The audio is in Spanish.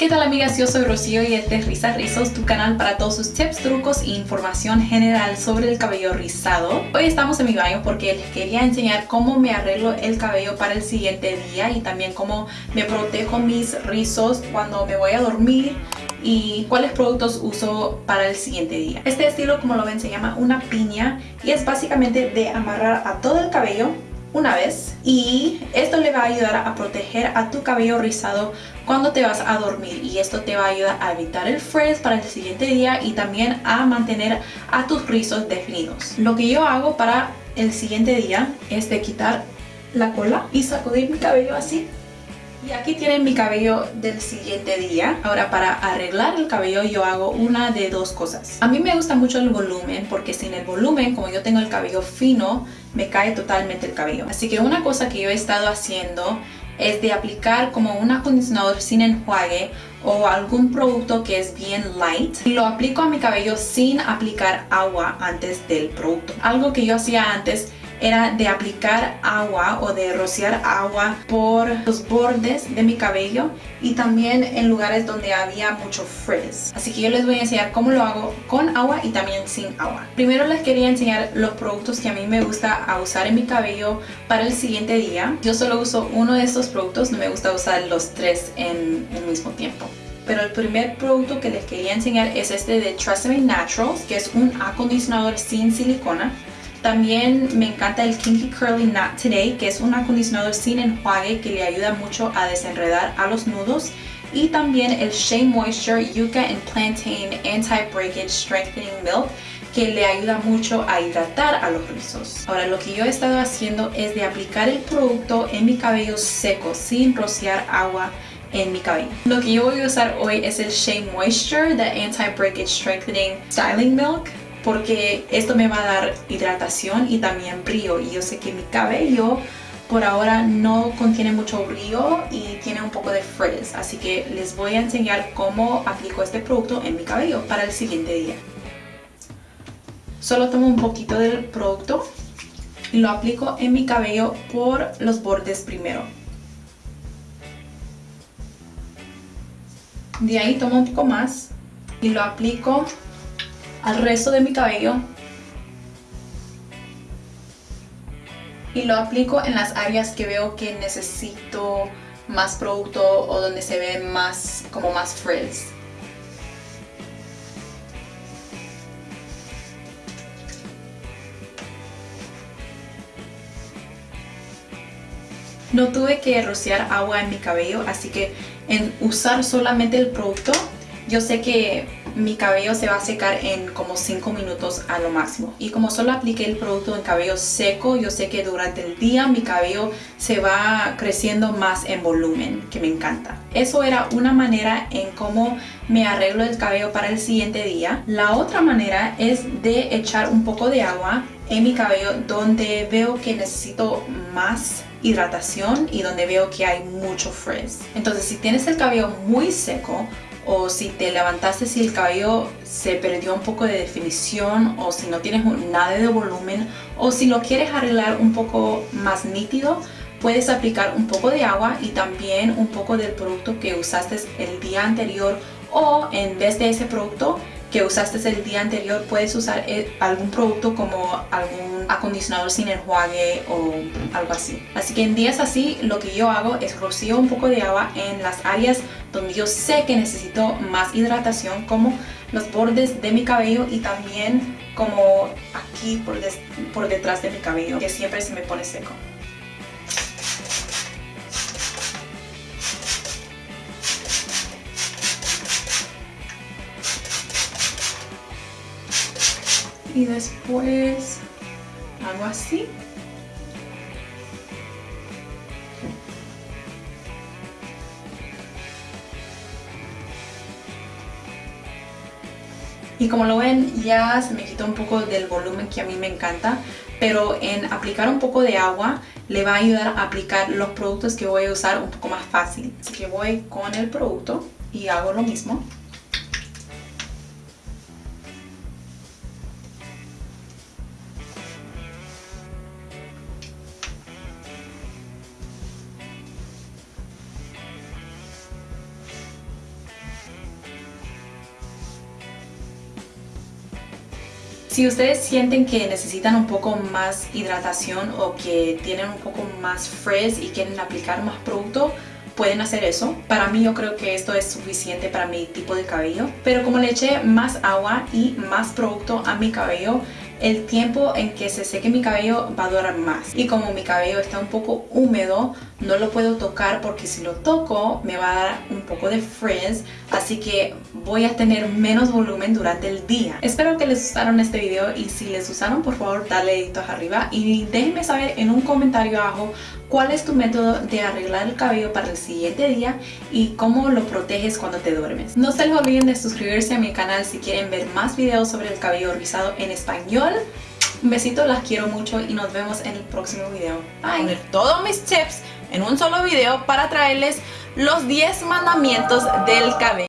¿Qué tal amigas? Yo soy Rocío y este es Risa Rizos, tu canal para todos sus tips, trucos e información general sobre el cabello rizado. Hoy estamos en mi baño porque les quería enseñar cómo me arreglo el cabello para el siguiente día y también cómo me protejo mis rizos cuando me voy a dormir y cuáles productos uso para el siguiente día. Este estilo como lo ven se llama una piña y es básicamente de amarrar a todo el cabello una vez y esto le va a ayudar a proteger a tu cabello rizado cuando te vas a dormir y esto te va a ayudar a evitar el frizz para el siguiente día y también a mantener a tus rizos definidos. Lo que yo hago para el siguiente día es de quitar la cola y sacudir mi cabello así y aquí tienen mi cabello del siguiente día. Ahora para arreglar el cabello yo hago una de dos cosas. A mí me gusta mucho el volumen porque sin el volumen, como yo tengo el cabello fino, me cae totalmente el cabello. Así que una cosa que yo he estado haciendo es de aplicar como un acondicionador sin enjuague o algún producto que es bien light. Lo aplico a mi cabello sin aplicar agua antes del producto. Algo que yo hacía antes era de aplicar agua o de rociar agua por los bordes de mi cabello y también en lugares donde había mucho frizz. Así que yo les voy a enseñar cómo lo hago con agua y también sin agua. Primero les quería enseñar los productos que a mí me gusta usar en mi cabello para el siguiente día. Yo solo uso uno de estos productos, no me gusta usar los tres en el mismo tiempo pero el primer producto que les quería enseñar es este de Tresemme Naturals, que es un acondicionador sin silicona. También me encanta el Kinky Curly Knot Today, que es un acondicionador sin enjuague que le ayuda mucho a desenredar a los nudos. Y también el Shea Moisture Yucca and Plantain Anti-Breakage Strengthening Milk, que le ayuda mucho a hidratar a los rizos. Ahora lo que yo he estado haciendo es de aplicar el producto en mi cabello seco sin rociar agua en mi cabello. Lo que yo voy a usar hoy es el Shea Moisture, the Anti-Breakage Strengthening Styling Milk porque esto me va a dar hidratación y también brillo y yo sé que mi cabello por ahora no contiene mucho brillo y tiene un poco de frizz. Así que les voy a enseñar cómo aplico este producto en mi cabello para el siguiente día. Solo tomo un poquito del producto y lo aplico en mi cabello por los bordes primero. De ahí tomo un poco más y lo aplico al resto de mi cabello y lo aplico en las áreas que veo que necesito más producto o donde se ve más como más frizz. No tuve que rociar agua en mi cabello, así que en usar solamente el producto, yo sé que mi cabello se va a secar en como 5 minutos a lo máximo. Y como solo apliqué el producto en cabello seco yo sé que durante el día mi cabello se va creciendo más en volumen que me encanta. Eso era una manera en cómo me arreglo el cabello para el siguiente día. La otra manera es de echar un poco de agua en mi cabello donde veo que necesito más hidratación y donde veo que hay mucho frizz. Entonces si tienes el cabello muy seco o si te levantaste si el cabello se perdió un poco de definición o si no tienes nada de volumen o si lo quieres arreglar un poco más nítido puedes aplicar un poco de agua y también un poco del producto que usaste el día anterior o en vez de ese producto que usaste el día anterior puedes usar eh, algún producto como algún acondicionador sin enjuague o algo así. Así que en días así lo que yo hago es rocío un poco de agua en las áreas donde yo sé que necesito más hidratación como los bordes de mi cabello y también como aquí por, por detrás de mi cabello que siempre se me pone seco. Y después hago así. Y como lo ven ya se me quitó un poco del volumen que a mí me encanta pero en aplicar un poco de agua le va a ayudar a aplicar los productos que voy a usar un poco más fácil. Así que voy con el producto y hago lo mismo Si ustedes sienten que necesitan un poco más hidratación o que tienen un poco más frizz y quieren aplicar más producto, pueden hacer eso. Para mí yo creo que esto es suficiente para mi tipo de cabello. Pero como le eché más agua y más producto a mi cabello, el tiempo en que se seque mi cabello va a durar más. Y como mi cabello está un poco húmedo, no lo puedo tocar porque si lo toco me va a dar un poco de frizz, así que voy a tener menos volumen durante el día. Espero que les gustaron este video y si les gustaron por favor dale deditos arriba y déjenme saber en un comentario abajo cuál es tu método de arreglar el cabello para el siguiente día y cómo lo proteges cuando te duermes. No se les olviden de suscribirse a mi canal si quieren ver más videos sobre el cabello rizado en español. Un besito, las quiero mucho y nos vemos en el próximo video. Bye. Todos mis tips en un solo video para traerles los 10 mandamientos del cabello.